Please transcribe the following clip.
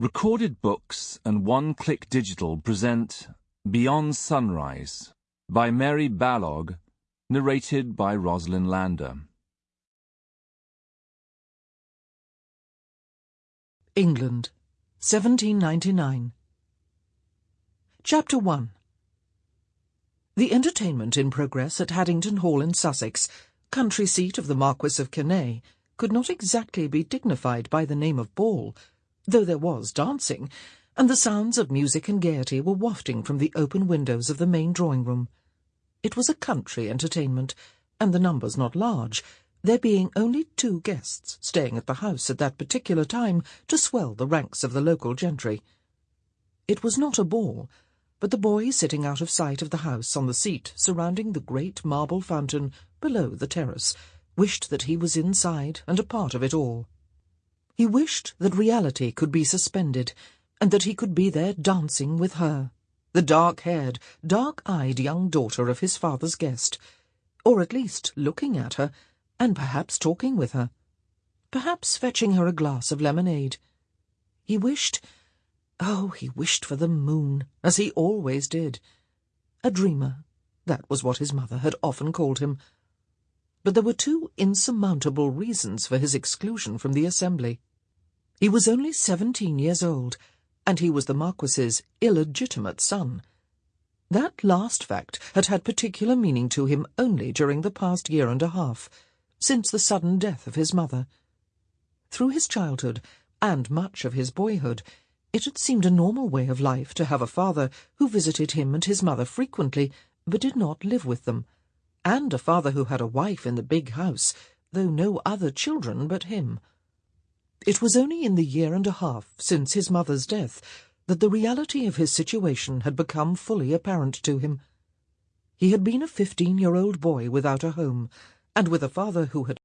Recorded Books and One Click Digital present Beyond Sunrise by Mary Balogh, narrated by Rosalind Landor. England, 1799. Chapter 1 The entertainment in progress at Haddington Hall in Sussex, country seat of the Marquis of Quesnay, could not exactly be dignified by the name of ball, though there was dancing, and the sounds of music and gaiety were wafting from the open windows of the main drawing-room. It was a country entertainment, and the numbers not large, there being only two guests staying at the house at that particular time to swell the ranks of the local gentry. It was not a ball, but the boy sitting out of sight of the house on the seat surrounding the great marble fountain below the terrace wished that he was inside and a part of it all. He wished that reality could be suspended, and that he could be there dancing with her, the dark-haired, dark-eyed young daughter of his father's guest, or at least looking at her, and perhaps talking with her, perhaps fetching her a glass of lemonade. He wished, oh, he wished for the moon, as he always did. A dreamer, that was what his mother had often called him. But there were two insurmountable reasons for his exclusion from the assembly. He was only seventeen years old, and he was the Marquis's illegitimate son. That last fact had had particular meaning to him only during the past year and a half, since the sudden death of his mother. Through his childhood, and much of his boyhood, it had seemed a normal way of life to have a father who visited him and his mother frequently, but did not live with them, and a father who had a wife in the big house, though no other children but him. It was only in the year and a half since his mother's death that the reality of his situation had become fully apparent to him. He had been a fifteen-year-old boy without a home, and with a father who had